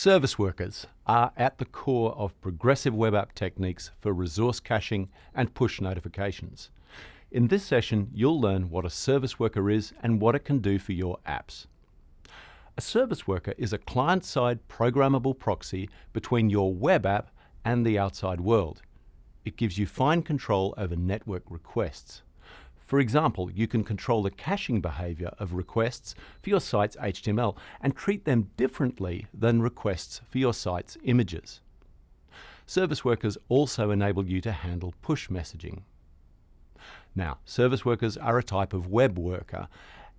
Service workers are at the core of progressive web app techniques for resource caching and push notifications. In this session, you'll learn what a service worker is and what it can do for your apps. A service worker is a client-side programmable proxy between your web app and the outside world. It gives you fine control over network requests. For example, you can control the caching behavior of requests for your site's HTML and treat them differently than requests for your site's images. Service workers also enable you to handle push messaging. Now, service workers are a type of web worker,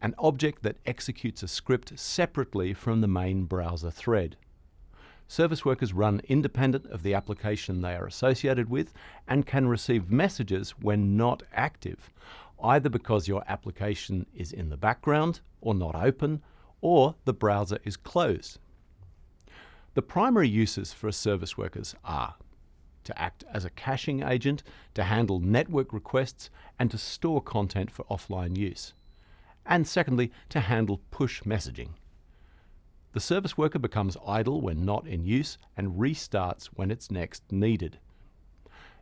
an object that executes a script separately from the main browser thread. Service workers run independent of the application they are associated with and can receive messages when not active, either because your application is in the background or not open, or the browser is closed. The primary uses for a service workers are to act as a caching agent, to handle network requests, and to store content for offline use. And secondly, to handle push messaging. The service worker becomes idle when not in use and restarts when it's next needed.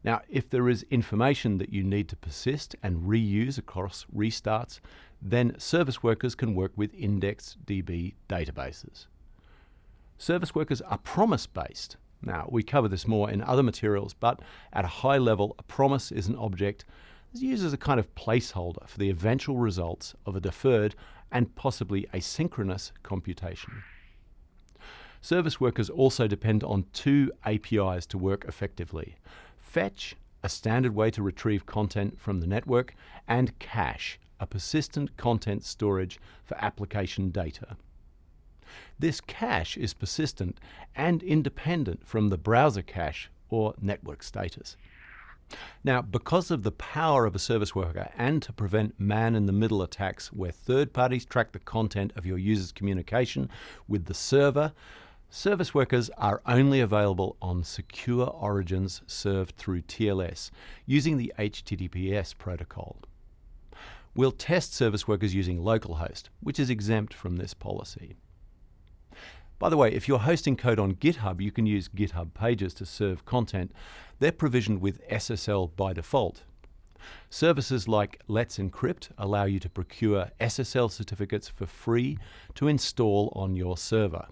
Now, if there is information that you need to persist and reuse across restarts, then service workers can work with IndexedDB databases. Service workers are promise-based. Now, we cover this more in other materials, but at a high level, a promise is an object that's used as a kind of placeholder for the eventual results of a deferred and possibly asynchronous computation. Service workers also depend on two APIs to work effectively. Fetch, a standard way to retrieve content from the network, and Cache, a persistent content storage for application data. This cache is persistent and independent from the browser cache or network status. Now, because of the power of a service worker and to prevent man-in-the-middle attacks where third parties track the content of your user's communication with the server, Service workers are only available on secure origins served through TLS using the HTTPS protocol. We'll test service workers using localhost, which is exempt from this policy. By the way, if you're hosting code on GitHub, you can use GitHub Pages to serve content. They're provisioned with SSL by default. Services like Let's Encrypt allow you to procure SSL certificates for free to install on your server.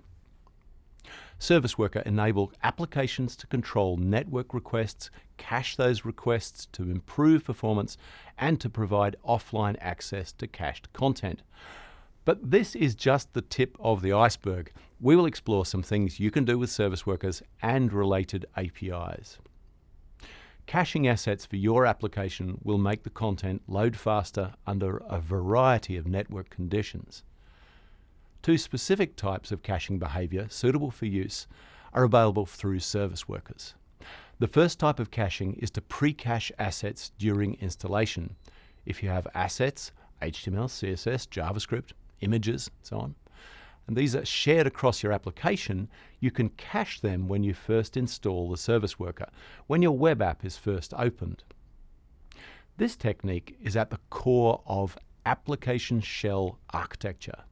Service Worker enable applications to control network requests, cache those requests to improve performance, and to provide offline access to cached content. But this is just the tip of the iceberg. We will explore some things you can do with service workers and related APIs. Caching assets for your application will make the content load faster under a variety of network conditions. Two specific types of caching behavior suitable for use are available through service workers. The first type of caching is to pre-cache assets during installation. If you have assets, HTML, CSS, JavaScript, images, so on, and these are shared across your application, you can cache them when you first install the service worker, when your web app is first opened. This technique is at the core of application shell architecture.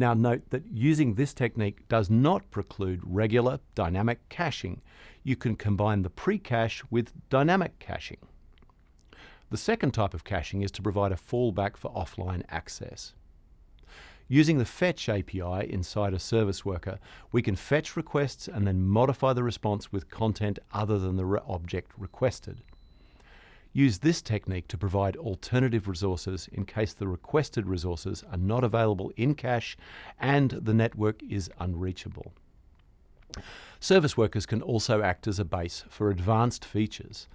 Now note that using this technique does not preclude regular dynamic caching. You can combine the pre-cache with dynamic caching. The second type of caching is to provide a fallback for offline access. Using the Fetch API inside a service worker, we can fetch requests and then modify the response with content other than the object requested. Use this technique to provide alternative resources in case the requested resources are not available in cache and the network is unreachable. Service workers can also act as a base for advanced features.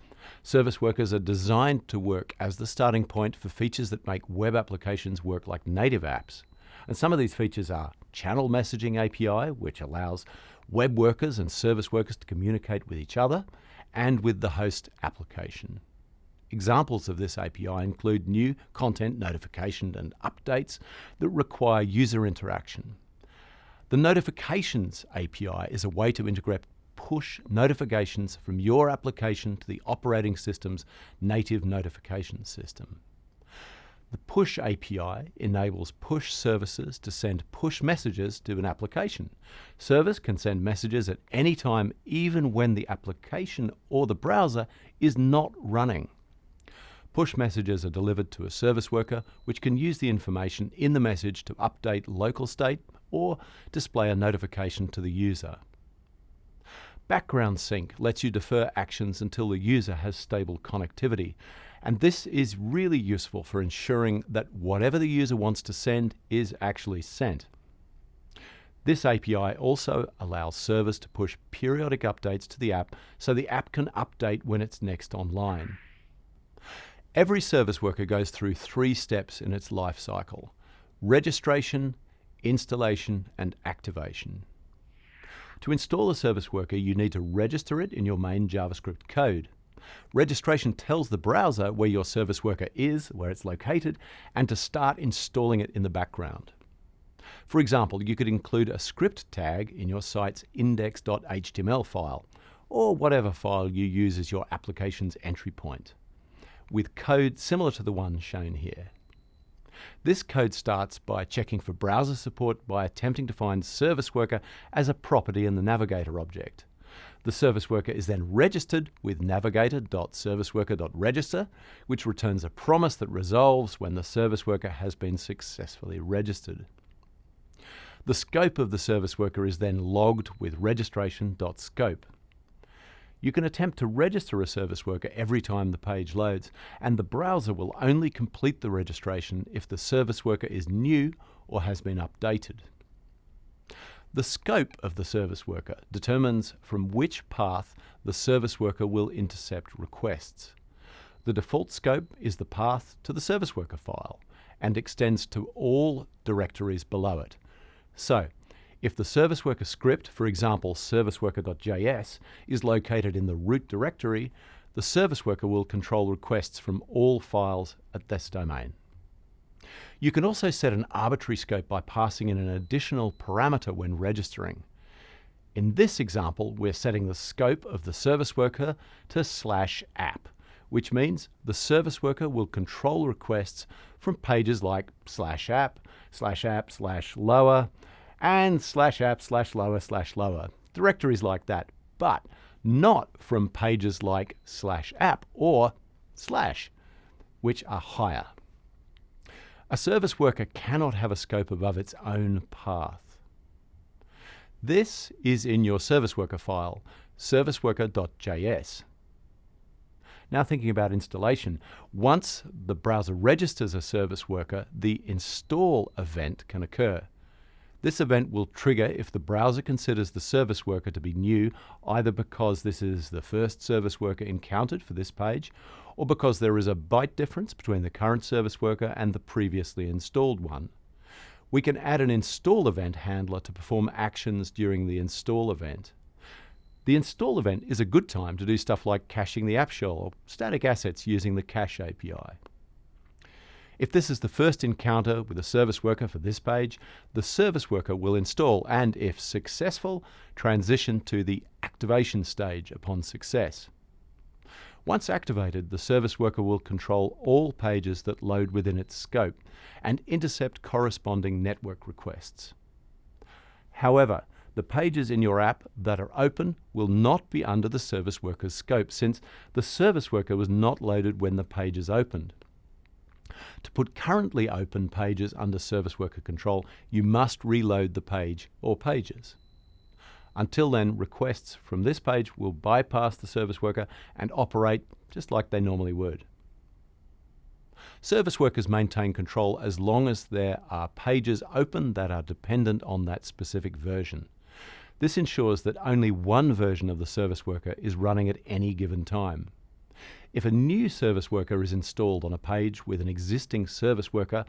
Service workers are designed to work as the starting point for features that make web applications work like native apps. And some of these features are Channel Messaging API, which allows web workers and service workers to communicate with each other and with the host application. Examples of this API include new content notification and updates that require user interaction. The Notifications API is a way to integrate push notifications from your application to the operating system's native notification system. The push API enables push services to send push messages to an application. Service can send messages at any time, even when the application or the browser is not running. Push messages are delivered to a service worker, which can use the information in the message to update local state or display a notification to the user. Background sync lets you defer actions until the user has stable connectivity. And this is really useful for ensuring that whatever the user wants to send is actually sent. This API also allows servers to push periodic updates to the app so the app can update when it's next online. Every service worker goes through three steps in its life cycle registration, installation, and activation. To install a service worker, you need to register it in your main JavaScript code. Registration tells the browser where your service worker is, where it's located, and to start installing it in the background. For example, you could include a script tag in your site's index.html file, or whatever file you use as your application's entry point, with code similar to the one shown here. This code starts by checking for browser support by attempting to find service worker as a property in the navigator object. The service worker is then registered with navigator.serviceworker.register, which returns a promise that resolves when the service worker has been successfully registered. The scope of the service worker is then logged with registration.scope. You can attempt to register a service worker every time the page loads, and the browser will only complete the registration if the service worker is new or has been updated. The scope of the service worker determines from which path the service worker will intercept requests. The default scope is the path to the service worker file and extends to all directories below it. So, if the service worker script, for example serviceworker.js, is located in the root directory, the service worker will control requests from all files at this domain. You can also set an arbitrary scope by passing in an additional parameter when registering. In this example, we're setting the scope of the service worker to slash app, which means the service worker will control requests from pages like slash app, slash app, slash lower, and slash app slash lower slash lower. Directories like that, but not from pages like slash app or slash, which are higher. A service worker cannot have a scope above its own path. This is in your service worker file, serviceworker.js. Now thinking about installation, once the browser registers a service worker, the install event can occur. This event will trigger if the browser considers the service worker to be new, either because this is the first service worker encountered for this page, or because there is a byte difference between the current service worker and the previously installed one. We can add an install event handler to perform actions during the install event. The install event is a good time to do stuff like caching the app shell or static assets using the cache API. If this is the first encounter with a service worker for this page, the service worker will install and, if successful, transition to the activation stage upon success. Once activated, the service worker will control all pages that load within its scope and intercept corresponding network requests. However, the pages in your app that are open will not be under the service worker's scope since the service worker was not loaded when the page is opened. To put currently open pages under service worker control, you must reload the page or pages. Until then, requests from this page will bypass the service worker and operate just like they normally would. Service workers maintain control as long as there are pages open that are dependent on that specific version. This ensures that only one version of the service worker is running at any given time. If a new service worker is installed on a page with an existing service worker,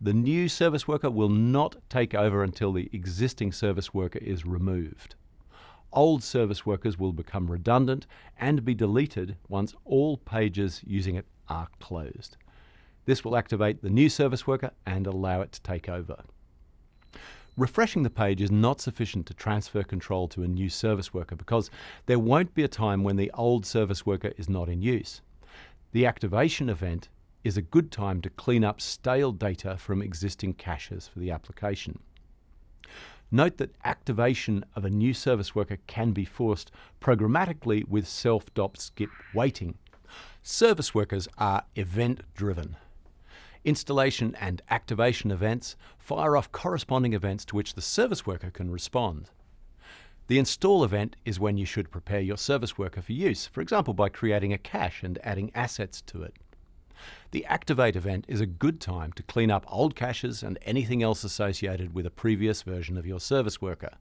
the new service worker will not take over until the existing service worker is removed. Old service workers will become redundant and be deleted once all pages using it are closed. This will activate the new service worker and allow it to take over. Refreshing the page is not sufficient to transfer control to a new service worker because there won't be a time when the old service worker is not in use. The activation event is a good time to clean up stale data from existing caches for the application. Note that activation of a new service worker can be forced programmatically with self-dop-skip waiting. Service workers are event-driven. Installation and activation events fire off corresponding events to which the service worker can respond. The install event is when you should prepare your service worker for use, for example by creating a cache and adding assets to it. The activate event is a good time to clean up old caches and anything else associated with a previous version of your service worker.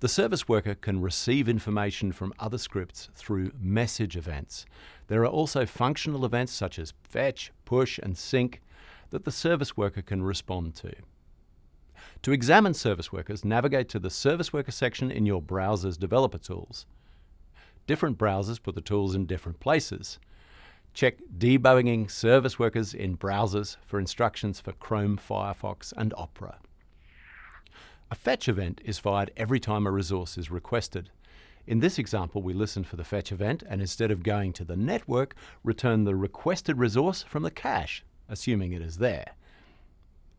The service worker can receive information from other scripts through message events. There are also functional events such as fetch, push and sync that the service worker can respond to. To examine service workers, navigate to the Service Worker section in your browser's developer tools. Different browsers put the tools in different places. Check debugging service workers in browsers for instructions for Chrome, Firefox and Opera. A fetch event is fired every time a resource is requested. In this example, we listen for the fetch event and instead of going to the network, return the requested resource from the cache, assuming it is there.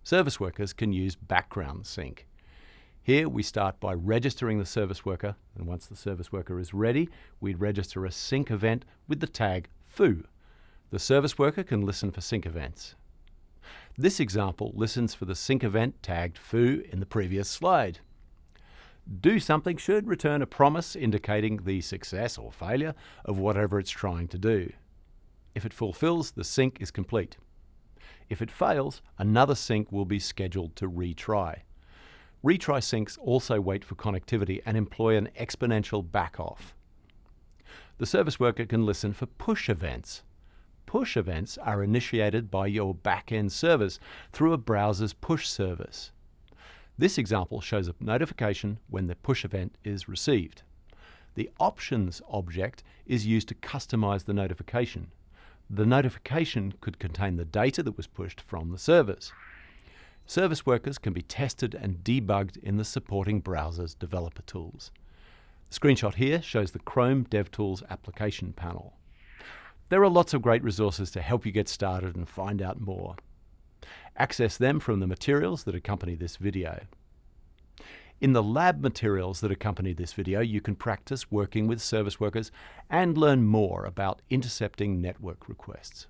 Service workers can use background sync. Here we start by registering the service worker, and once the service worker is ready, we register a sync event with the tag foo. The service worker can listen for sync events. This example listens for the sync event tagged foo in the previous slide. Do something should return a promise indicating the success or failure of whatever it's trying to do. If it fulfills, the sync is complete. If it fails, another sync will be scheduled to retry. Retry syncs also wait for connectivity and employ an exponential backoff. The service worker can listen for push events. Push events are initiated by your back-end service through a browser's push service. This example shows a notification when the push event is received. The options object is used to customize the notification the notification could contain the data that was pushed from the servers. Service workers can be tested and debugged in the supporting browser's developer tools. The screenshot here shows the Chrome DevTools application panel. There are lots of great resources to help you get started and find out more. Access them from the materials that accompany this video. In the lab materials that accompany this video, you can practice working with service workers and learn more about intercepting network requests.